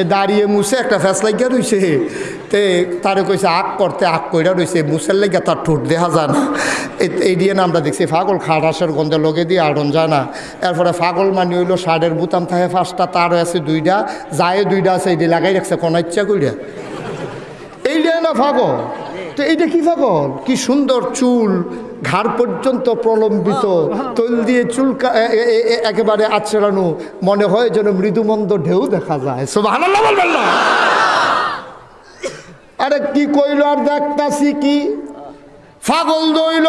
এ দাঁড়িয়ে মুছে একটা ফ্যাস লাগিয়া রইছে তে তারে কইছে, আগ করতে আগ কইরা রইছে, মুছের লাগিয়া তার ঠোঁট দেখা যায় না। এই দিয়ে আমরা দেখছি ফাগল খাটাসের গন্ধে লগে দিয়ে আড়ন যায় না। এরপরে ফাগল মানি হইল শার্টের বুতাম থাকে পাঁচটা, তার আছে দুইটা, যায় দুইটা আছে এটি লাগাই রাখছে, কোন ইচ্ছা কইরা। এইটা না ফাগল তো এইটা কি ফাগল কি সুন্দর চুল ঘাড় পর্যন্ত প্রলম্বিত তৈল দিয়ে চুল কা- এ- এ- এ- এ- একেবারে আচড়ানো মনে হয় যেন মৃদুমন্দ ঢেউ দেখা যায়। সুবহানাল্লাহ বলবেন না। আরে কি কইল আর দেখতাছি কি? ফাগল দইল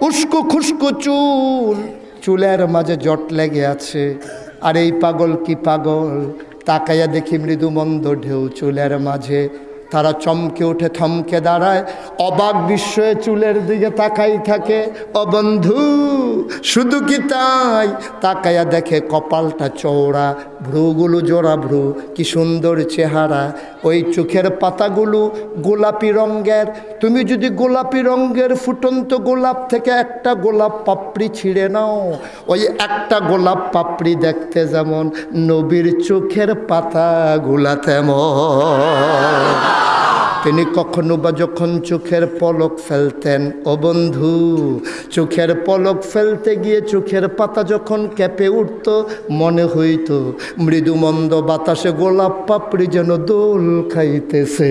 উস্কু খুস্কু চুল। চুলের মাঝে জট লেগে আছে। আর এই পাগল কি পাগল? তাকাইয়া দেখি মৃদুমন্দ ঢেউ চুলের মাঝে। তারা চমকে উঠে থমকে দাঁড়ায়। অবাক বিস্ময়ে চুলের দিকে তাকাই থাকে। অবন্ধু বন্ধু, শুধু কি তাই? তাকাইয়া দেখে কপালটা চওড়া ভ্রুগুলো জোড়া ভ্রু, কি সুন্দর চেহারা। ওই চোখের পাতাগুলো গোলাপি রঙ্গের তুমি যদি গোলাপি রঙ্গের ফুটন্ত গোলাপ থেকে একটা গোলাপ পাপড়ি ছিঁড়ে নাও, ওই একটা গোলাপ পাপড়ি দেখতে যেমন নবীর চোখের পাতাগুলা তেমন। তিনি কখনো বা যখন চোখের পলক ফেলতেন, ও বন্ধু, চোখের পলক ফেলতে গিয়ে চোখের পাতা যখন কেঁপে উঠত, মনে হইত মৃদুমন্দ বাতাসে গোলাপ পাপড়ি যেন দোল খাইতেছে।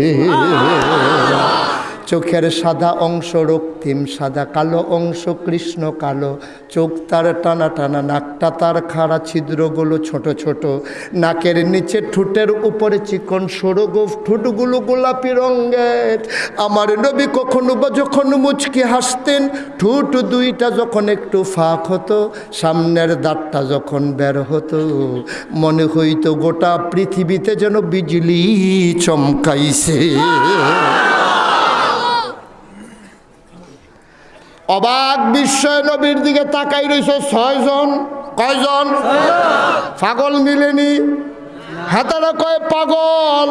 চোখের সাদা অংশ রক্তিম, সাদা কালো অংশ কৃষ্ণ কালো। চোখ তার টানা টানা, নাকটা তার খাড়া, ছিদ্রগুলো ছোট ছোট। নাকের নিচে ঠোঁটের উপরে চিকন সরগোফ ঠোঁটগুলো গোলাপি রঙের। আমার নবী কখনো বা যখন মুচকি হাসতেন, ঠোঁট দুইটা যখন একটু ফাঁক হতো, সামনের দাঁতটা যখন বের হতো। মনে হইতো গোটা পৃথিবীতে যেন বিজলি চমকাইছে। অবাক বিস্ময় নবীর দিকে তাকাই রয়েছে ছয়জন। কয়জন? পাগল মিলেনি। হাতারা কয়, পাগল।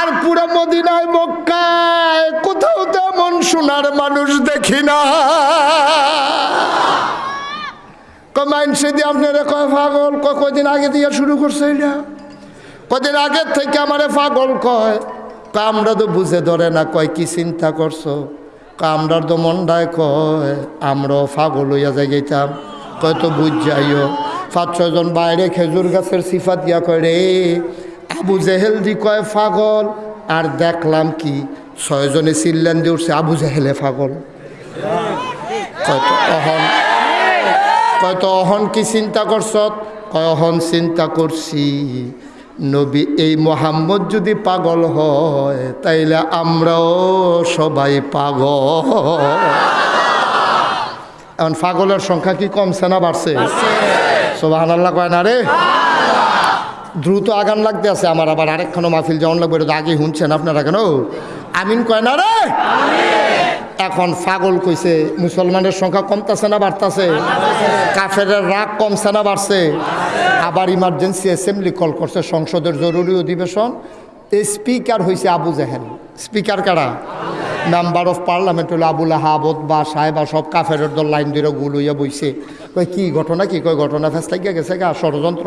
আর পুরো মদিনায়, মক্কায় কোথাও তেমন সোনার মানুষ দেখি না। কমাইনসে দিয়ে আপনারা কয়, পাগল কদিন আগে দিয়ে শুরু করছে এটা? কদিন আগের থেকে আমারে পাগল কয়, আমরা তো বুঝে ধরে না, কয়, কি চিন্তা করছ? কয় আমরার তো মনটায় কয়, আমরাও পাগল হইয়া যাই গেতাম কয় তো বুঝ যাইও, পাঁচ ছয়জন বাইরে খেজুর গাছের সিফাত দিয়া কয়, রে, আবু জেহেল দি কয় ফাগল আর দেখলাম কি ছয়জনে চিল্লান দিয়ে উঠছে, আবু জেহেলে ফাগল কয় তো, অহন। কয় তো, অহন কি চিন্তা করছ? কয়, অহন চিন্তা করছি। নবী, এই মোহাম্মদ যদি পাগল হয়, তাইলে আমরাও সবাই পাগল। এখন পাগলের সংখ্যা কি কমছে না বাড়ছে? সোবাহান আল্লাহ কয় না রে? দ্রুত আগান লাগতে আছে আমার, আবার আরেকখানো মাহফিল যেমন লাগবে, এটা আগে শুনছেন আপনারা কেন? আমিন কয় না রে? এখন পাগল কইছে, মুসলমানের সংখ্যা কমতেছে না বাড়তেছে। কাফের রাগ কমছে না বাড়ছে। আবার ইমার্জেন্সি অ্যাসেম্বলি কল করছে, সংসদের জরুরি অধিবেশন। স্পিকার হয়েছে আবু জাহেল। স্পিকার কারা? মেম্বার অফ পার্লামেন্ট হলো আবুল আহাবত বা সাহেবা, সব কাফের দল লাইন দিয়ে গুল হইয়া বইছে। কয়, কি ঘটনা কি? কয়, ঘটনা ফেস লাগিয়া গেছে গা, ষড়যন্ত্র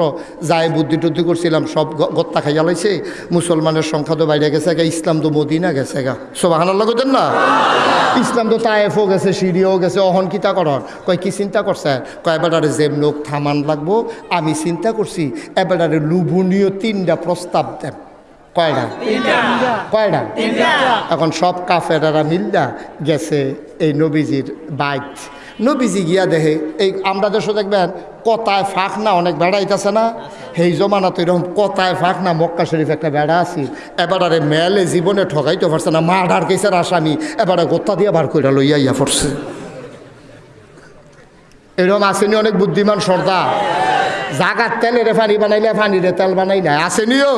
যায় বুদ্ধি টুদ্ধি করছিলাম, সব গত্তা খাইয়া লাইছে, মুসলমানের সংখ্যা তো বাইরে গেছে গা, ইসলাম তো মদিনা গেছে গা। সব হানার লাগতেন না? ইসলাম তো তায়েফও গেছে সিঁড়িও গেছে, অহন কিতা করন কয়, কি চিন্তা করছে কয় এবারে যে লোক থামান লাগবো, আমি চিন্তা করছি এবারে লুভনীয় তিনটা প্রস্তাব দেন। কয়টা কয়টা এখন সব কাফেরারা মিল্লা গেছে এই নবীজির বাইক নবীজি গিয়া দেখে এই আমরা দেশে দেখবেন কতায় ফাঁক না অনেক বেড়া আইতাছে না? সেই জমানা তো এরকম কতায় ফাঁক না মক্কা শরীফ একটা বেড়া আছে। এবারে মেলে জীবনে ঠকাইতে পারছে না মার্ডার কেসের আসামি। এবারে গোত্তা দিয়ে বার করে লইয়া ইয়া পড়ছে। এরকম আসেনি অনেক বুদ্ধিমান সর্দার। জাগার তেলেরে পানি বানাইলে পানিরে তেল বানাই না আসেনিও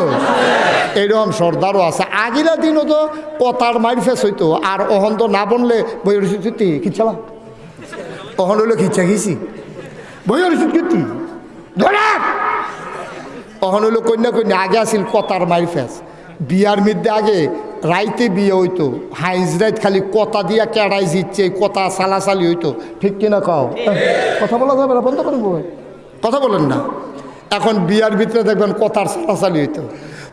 এরকম সর্দারও আছে। আগিলা দিনও তো কতার মাইর ফেস হইতো। আর অহন তো না বনলে বই রসিদ খিচালা অহন হইল খিচা খিছি বই রসিদ কীর্তি ধরা অহন হইল কন্যা কন্যা, আগে আছিল কতার মাইর ফেস বিয়ার মধ্যে আগে রাইতে বিয়ে হইতো। হাইজ রাইত খালি কতা দিয়া কেড়াই জিতছে কতা সালাসালি হইতো। ঠিক কিনা কথা বলা যাবে না, বন্ধ করেন বই কথা বলেন না। এখন বিয়ার ভিতরে দেখবেন কথার সালাসালি হইতো।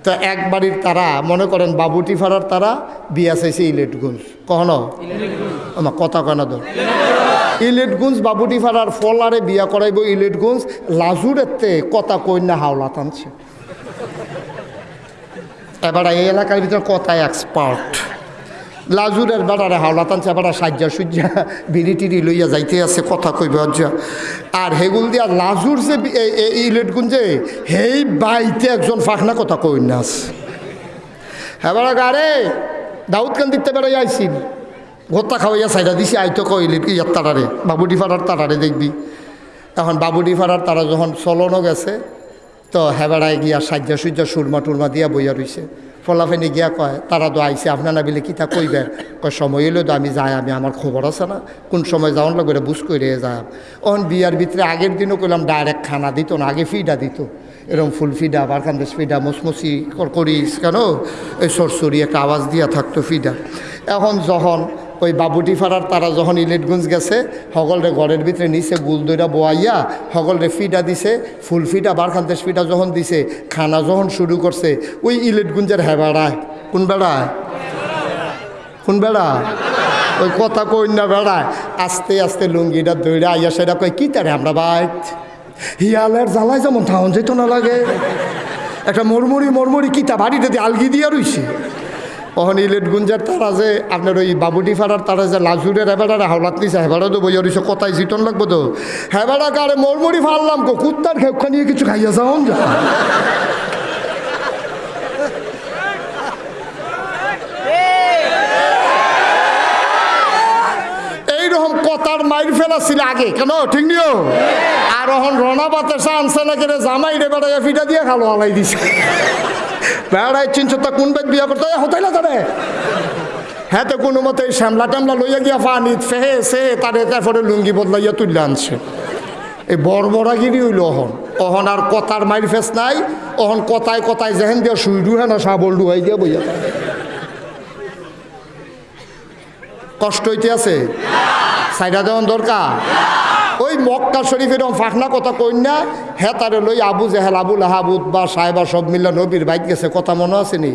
তো এক বাড়ির তারা মনে করেন বাবুটি ফাড়ার তারা বিয়া চাইছে ইলেটগঞ্জ। কখনো? আমার কথা কেন দো ইলেটগঞ্জ বাবুটি ফাড়ার ফলারে বিয়া করাইব ইলেটগঞ্জ লাজুরেতে কথা কন্যা হাওলা টানছে। এবার এই এলাকার ভিতরে কথা এক্সপার্ট লাজুরের বেড়ারে হাওলা টানছে বেড়া সাজ্জা সুজ্জা, বিড়ি টিড়ি লইয়া যাইতে আছে, কথা কইবে আর হেগুল দিয়া লাজুর যে ইলেটগুঞ্জে হেই বাইতে একজন ফাঁকনা কথা কই না আছে হ্যাঁ বেড়া গারে দাউদ কান দিতে বেড়াই আইসিল ভত্তা খাওয়াইয়া সাইডা দিছি আইতো কইলে, ইয়ার তারারে, বাবুডি ফাড়ার তারারে দেখবি। এখন বাবুডি ফাড়ার তারা যখন চলনও গেছে, তো হেবেড়ায় গিয়া সাজ্জা সুজ্জা সুরমা টুরমা দিয়া বইয়া রইছে। ফলাফেনি গিয়া কয়, তারা তো আইসে আপনার বিলে কিতা কইবেন কয়, সময় এলো তো আমি যাই, আমি, আমার খবর আছে না, কোন সময় যাওয়ার লাগবে বুঝ করে যাই অন বিয়ার ভিতরে আগের দিনও কইলাম, ডাইরেক্ট খানা দিত না, আগে ফিডা দিত। এরকম ফুল ফিডা বারখান্দেশ ফিডা, মসমসি করিস কেন? এই সরসরি একটা আওয়াজ দিয়া থাকতো ফিডা। এখন যখন ওই বাবুটি ফাড়ার তারা যখন ইলেটগঞ্জ গেছে হগলরে ঘরের ভিতরে নিচে গুল দইরা বোয়াইয়া হগলরে ফিডা দিছে, ফুল ফিডা বারখান্তেশ ফিটা যখন দিছে, খানা যখন শুরু করছে, ওই ইলেটগঞ্জের বেড়ায় কোন বেড়ায় কোন বেড়া? ওই কথা কন্যা বেড়ায় আস্তে আস্তে লুঙ্গিটা দইরা আইয়া সেটা কয়, কি তারে আমরা বাইত? হিয়ালের জ্বালায় যেমন ঠাউন যেত না লাগে। একটা মরমরি মরমরি কিতা বাড়িতে দিয়ে আলগি দিয়া রইছে। অহন ইলেট গুঞ্জার তারা যে আপনার ওই বাবুটি ফাড়ার তারা যে লাজুরের হেবাড়ার হাওলাত নিছে হেবাড়া তো বই রইছে, কোথায় জিটন লাগবো তো? হেবাড়া কারে মরমরি ফাড়লাম কো, কুত্তার খেপখা নিয়ে কিছু খাইয়া যাও যা কথার মাইর ফেলা ছিল আগে, কেন? ঠিক নিও? আর এখন রনা বাতাসা আনছে না কেন জামাই রে বেড়াইয়া ফিটা দিয়ে খালো, আলাই দিছে। বেড়াই চিনছ তা কোন বেদ বিয়া করতে হতাই না তারে? হ্যাঁ তো কোনো মতে শ্যামলা ট্যামলা লইয়া গিয়া পানি ফেহে সে তারে তারপরে লুঙ্গি বদলাইয়া তুললে আনছে। এই বড়বড়াগিরি হইল অহন। অহন আর কথার মাইর ফেস নাই, অহন কথায় কথায় যেহেন দিয়া শুই ডুহে না সাবল ডুহাই দিয়া বইয়া। কষ্ট হইতে আছে? সাইডা দেওয়ান দরকার। ওই মক্কা শরীফের ফাঁকনা কথা কই না হেতারে তারে লই আবু জেহেল আবুল লাহাবুদ বা সাহেবা সব মিল্লা নবীর বাইক গেছে, কথা মনে আছে নি?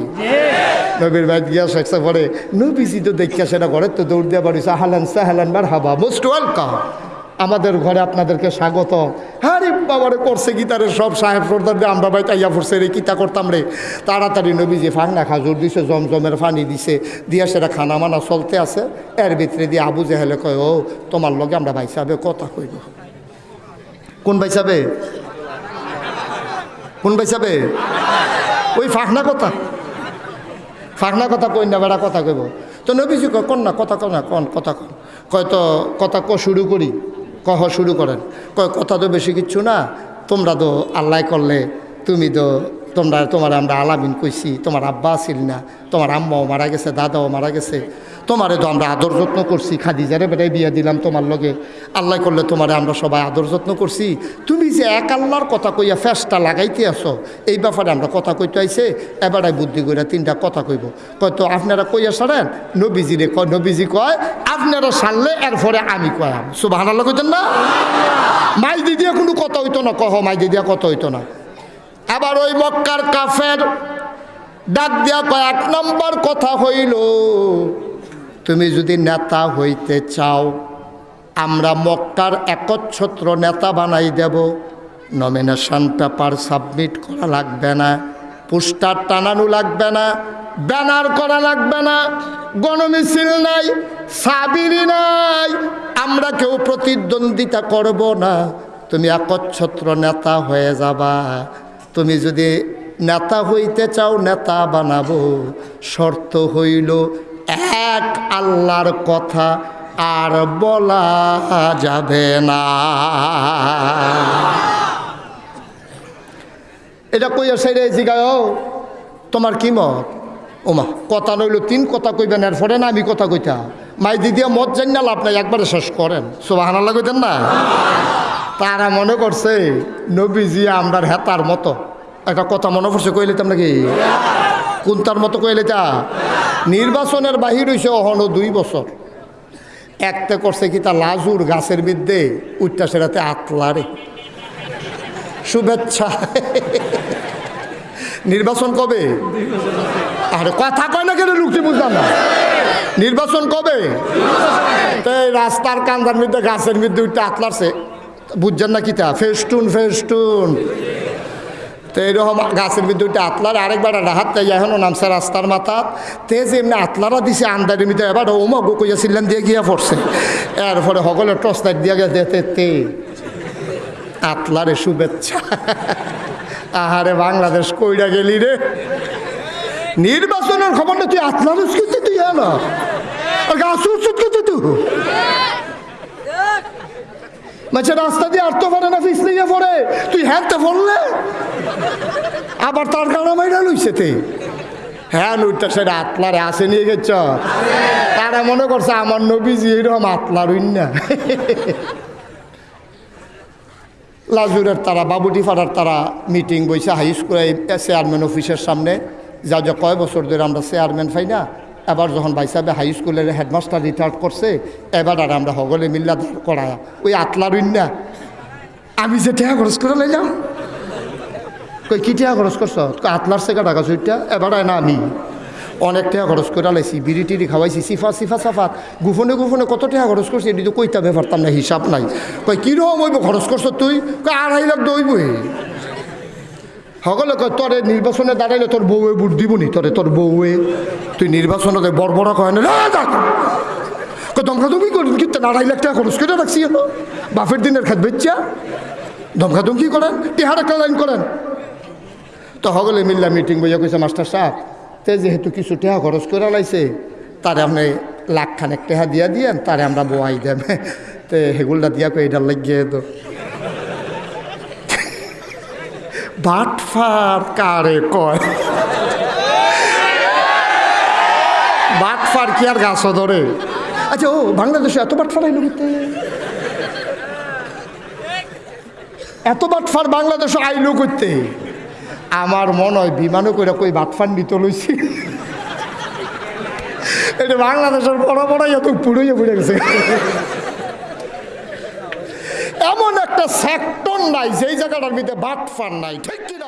নবীর বাইক গিয়া শেখছে পরে নবীজি তো দেখিয়া সেটা ঘরে তো দৌড় দিয়ে বাড়িছে হালান সাহালান বার হাবা মোস্ট ওয়েলকাম। আমাদের ঘরে আপনাদেরকে স্বাগত। হ্যাঁ রে বাবারে, করছে গীতারের সব সাহেব সর্দার দিয়ে আমরা বাইতে তাইয়া পড়ছে রে কিতা করতাম রে? তাড়াতাড়ি নবীজি ফাঁকনা খাজুর দিছে, জমজমের ফানি দিছে, দিয়া সেটা খানা মানা চলতে আছে। এর ভিতরে দিয়ে আবু জেহেলে কয়, ও, তোমার লগে আমরা ভাই সাহেবে কথা কইব। কোন ভাই সাহেবে? কোন ভাই সাহেবে? ওই ফাঁকনা কথা। ফাঁকনা কথা কই না, বেড়া কথা কইব। তো নবীজি কয়, কন না, কথা কন না, কন, কথা কন কয়, তো, কথা ক শুরু করি। কহ শুরু করেন। কয়, কথা তো বেশি কিচ্ছু না, তোমরা তো আল্লাহ করলে, তুমি তো তোমরা, তোমার আমরা আলামিন কইছি, তোমার আব্বা আসিল না, তোমার আম্মাও মারা গেছে, দাদাও মারা গেছে তোমারে তো আমরা আদর যত্ন করছি। খাদিজারে বেটাই বিয়ে দিলাম তোমার লগে। আল্লাহ করলে তোমারে আমরা সবাই আদর যত্ন করছি। তুমি যে এক আল্লাহর কথা কইয়া ফেসটা লাগাইতে আসো এই ব্যাপারে আমরা কথা কইতে আইছে, এবারে বুদ্ধি কইরা তিনটা কথা কইব। কয় তো আপনারা কইয়া সারেন? নবীজি রে কয়, নবীজি কয়, আপনারা সারলে এরপরে আমি কয়াম। সুবাহ আল্লাহ কইতেন না? মাই দিদিয়া কোনো কথা হইতো না, কহ মাই দিদিয়া কথা হইতো না। আবার ওই মক্কার কাফের ডাক দিয়া কয়, এক নম্বর কথা হইল তুমি যদি নেতা হইতে চাও, আমরা মক্কার একচ্ছত্র নেতা বানাই দেব। নমিনেশন পেপার সাবমিট করা লাগবে না, পোস্টার টানানো লাগবে না, ব্যানার করা লাগবে না, গণমিছিল নাই, সাবিরি নাই, আমরা কেউ প্রতিদ্বন্দ্বিতা করব না। তুমি একচ্ছত্র নেতা হয়ে যাবা। তুমি যদি নেতা হইতে চাও, নেতা বানাবো। শর্ত হইল এক আল্লাহর কথা আর বলা যাবে না। এটা কইয়া সাইডে জিগায় তোমার কি মত? ওমা, কথা নইল তিন কথা কইবেন এর পরে না আমি কথা কইতা মাই দিদিয়া মত জানি না, লাভ নাই, একবারে শেষ করেন। সোবাহানাল্লা কইতেন না? তারা মনে করছে, নবীজি আমরার হেতার মতো। একটা কথা মনে পড়ছে কইলে নাকি? কোন তার মতো কইলে তা নির্বাচনের বাহির হইছে অহনো দুই বছর। একটা করছে কি তা লাজুর গাছের বিদ্যে উঠটা সেটাতে আতলারে শুভেচ্ছা। নির্বাচন কবে? আরে কথা কয় না কেন লুকটি বুঝলাম না। নির্বাচন কবে? তো রাস্তার কান্দার মধ্যে গাছের মধ্যে উঠতে আতলারছে। বুঝছেন না কিতা ফেস্টুন ফেস্টুন। তো এইরকম গাছের মধ্যে উঠে আতলার, আরেকবার রাহাত তাই এখনও নামছে রাস্তার মাথা তে যে এমনি আতলারা দিছে আন্দারের মধ্যে এবার ওমা গো কইয়া ছিলেন দিয়ে গিয়া পড়ছে। এরপরে সকলে টস লাইট দিয়া দেতে তে আতলারে শুভেচ্ছা। আহারে বাংলাদেশ, কইরা গেলি রে। নির্বাচনের খবরটা তুই আতলার উস্কিতে তুই না গাছ উস্কিতে তুই। মাঝে রাস্তা দিয়ে আটতে পারে না পিছলে গিয়ে পড়ে। তুই হ্যাঁতে পড়লে আবার তার কারণে মাইরা লইছে তে। হ্যাঁ লুটটা সেটা আতলারে আসে নিয়ে গেছ। তারা মনে করছে আমার নবীজি এরকম আতলার না লাজুরের তারা, বাবুটি পাড়ার তারা মিটিং বইছে হাই স্কুল চেয়ারম্যান অফিসের সামনে। যা যা কয় বছর ধরে আমরা চেয়ারম্যান পাই না এবার যখন ভাই সাহেব হাই স্কুলের হেডমাস্টার রিটায়ার্ড করছে, এবার আর আমরা সকলে মিল্লা দাঁড় করায়া। ওই আতলার না? আমি যে টেহা খরচ করে লাইলাম কই কি টেহা খরচ করছ? আতলার সেকা টাকা সুইটা এবার না আমি। অনেক টাকা খরচ করে লাইছি, বিড়ি টিড়ি খাওয়াইছি, সিফা সিফা সাফাত। গুফনে গুফনে কত টাকা খরচ করছি, এটি তো কইতা ব্যাপারতাম না, হিসাব নাই। কই কীরকম হইব খরচ করছ তুই? কই আড়াই লাখ দইবই। সকলে কয় তোরে নির্বাচনে দাঁড়াইলে তোর বউয়ে বুট দিবনি তোরে তোর বউয়ে। তুই নির্বাচনে বড় কয় না "এ, দেখ দমকা করেন কিন্তু আড়াই লাখ টাকা খরচ করে রাখছি। বাপের দিনের খাত বেচ্চা দমকা কি করেন টিহার একটা লাইন করেন। তো সকলে মিল্লা মিটিং বইয়া কইছে মাস্টার সাহেব তে যেহেতু কিছু টেহা খরচ করে লাইছে তারে আপনি লাখ খানেক টেহা দিয়া দিয়েন তারে আমরা বোয়াই দেব। তে হেগুলটা দিয়া কই এটার লাগিয়ে তো বাটফার কারে কয়? বাটফার কি আর গাছ ধরে? আচ্ছা ও, বাংলাদেশে এত বাটফার আইলো করতে এত বাটফার বাংলাদেশে আইলো করতে আমার মনে হয় বিমানও করে কই বাটফান নিত লইছি। এটা বাংলাদেশের বড় বড় এত পুড়ে পড়ে গেছে। এমন একটা সেক্টর নাই যেই জায়গাটার ভিতরে বাটফান নাই ঠিক কিনা?